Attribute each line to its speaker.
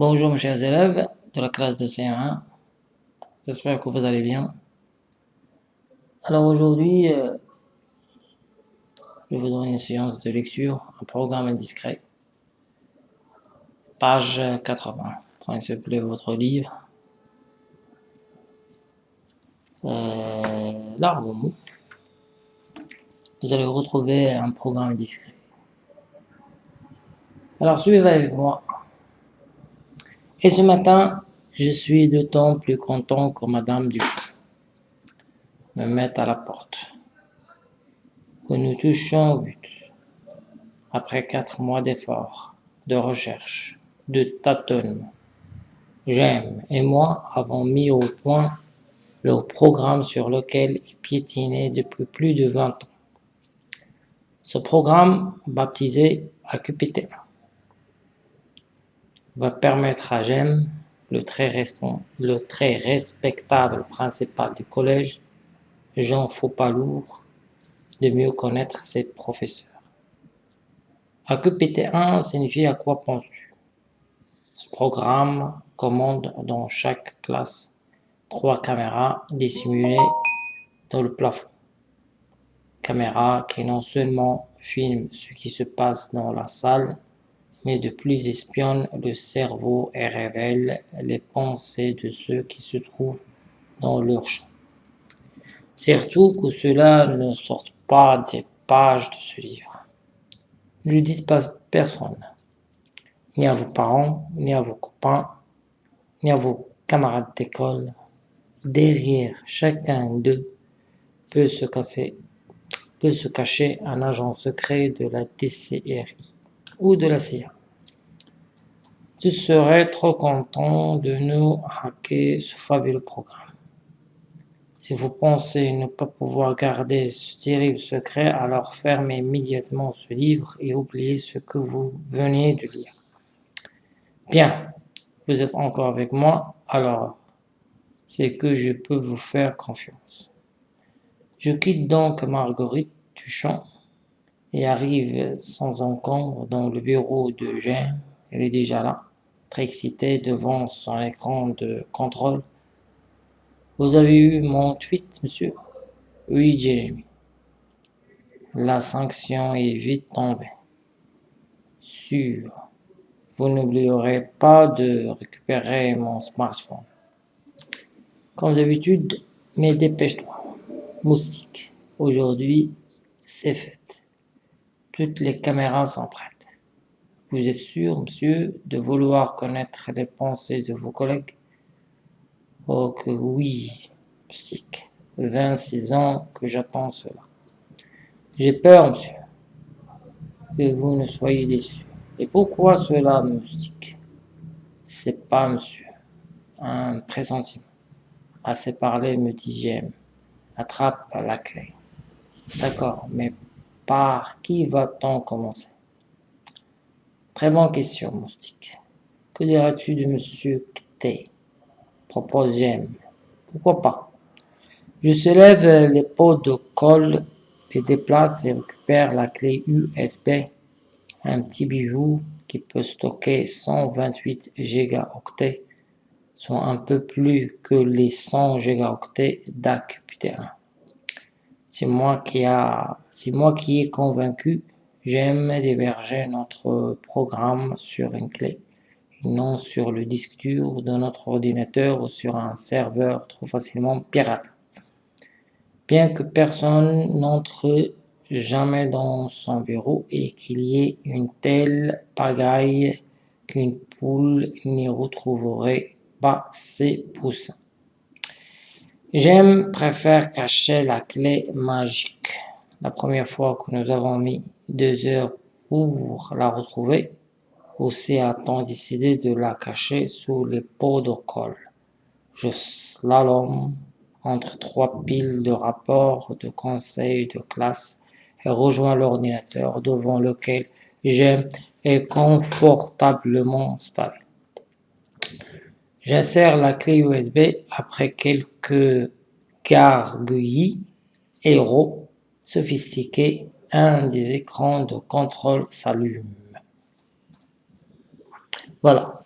Speaker 1: Bonjour mes chers élèves de la classe de CM1, j'espère que vous allez bien. Alors aujourd'hui, euh, je vous donne une séance de lecture, un programme indiscret, page 80. Prenez s'il vous plaît votre livre. Euh, L'arbre. Vous allez retrouver un programme indiscret. Alors suivez avec moi. Et ce matin, je suis d'autant plus content que Madame Duchamp me mette à la porte. Que nous touchons au but. Après quatre mois d'efforts, de recherche, de tâtonnement, J'aime et moi avons mis au point le programme sur lequel il piétinait depuis plus de 20 ans. Ce programme, baptisé AQPT1, permettre à Jem, le très, le très respectable principal du collège, Jean Faupalour, de mieux connaître ses professeurs. AQPT1 signifie à quoi penses-tu? Ce programme commande dans chaque classe trois caméras dissimulées dans le plafond. Caméras qui non seulement filment ce qui se passe dans la salle, mais de plus espionnent le cerveau et révèlent les pensées de ceux qui se trouvent dans leur champ. Surtout que cela ne sorte pas des pages de ce livre. Ne le dites pas personne, ni à vos parents, ni à vos copains, ni à vos camarades d'école. Derrière chacun d'eux peut se cacher un agent secret de la DCRI de la CIA. Tu serais trop content de nous hacker ce fabuleux programme. Si vous pensez ne pas pouvoir garder ce terrible secret, alors fermez immédiatement ce livre et oubliez ce que vous venez de lire. Bien, vous êtes encore avec moi, alors c'est que je peux vous faire confiance. Je quitte donc Marguerite Duchamp et arrive sans encombre dans le bureau de Jean. Elle est déjà là, très excitée devant son écran de contrôle. Vous avez eu mon tweet, monsieur? Oui, Jérémy. La sanction est vite tombée. Sûr. Vous n'oublierez pas de récupérer mon smartphone. Comme d'habitude, mais dépêche-toi. Moustique. Aujourd'hui, c'est fait. Toutes les caméras sont prêtes. Vous êtes sûr, monsieur, de vouloir connaître les pensées de vos collègues? Oh que oui, Moustique. 26 ans que j'attends cela. J'ai peur, monsieur, que vous ne soyez déçu. Et pourquoi cela, Moustique C'est pas, monsieur, un pressentiment. Assez parlé, me dit J'aime. Attrape la clé. D'accord, mais par qui va-t-on commencer? Très bonne question, Moustique. Que diras-tu de Monsieur Kté propose Jem. Pourquoi pas? Je soulève les pots de colle, les déplace et récupère la clé USB, un petit bijou qui peut stocker 128 gigaoctets, soit un peu plus que les 100 gigaoctets d'AQPT1. C'est moi qui a, c'est moi qui ai convaincu, j'aime d'héberger notre programme sur une clé, non sur le disque dur de notre ordinateur ou sur un serveur trop facilement pirate. Bien que personne n'entre jamais dans son bureau et qu'il y ait une telle pagaille qu'une poule n'y retrouverait pas ses poussins. J'aime préfère cacher la clé magique. La première fois que nous avons mis deux heures pour la retrouver, aussi a-t-on décidé de la cacher sous les pots de colle. Je slalom entre trois piles de rapports de conseil de classe et rejoins l'ordinateur devant lequel j'aime est confortablement installé. J'insère la clé USB après quelques gargouillis héros sophistiqués. Un des écrans de contrôle s'allume. Voilà.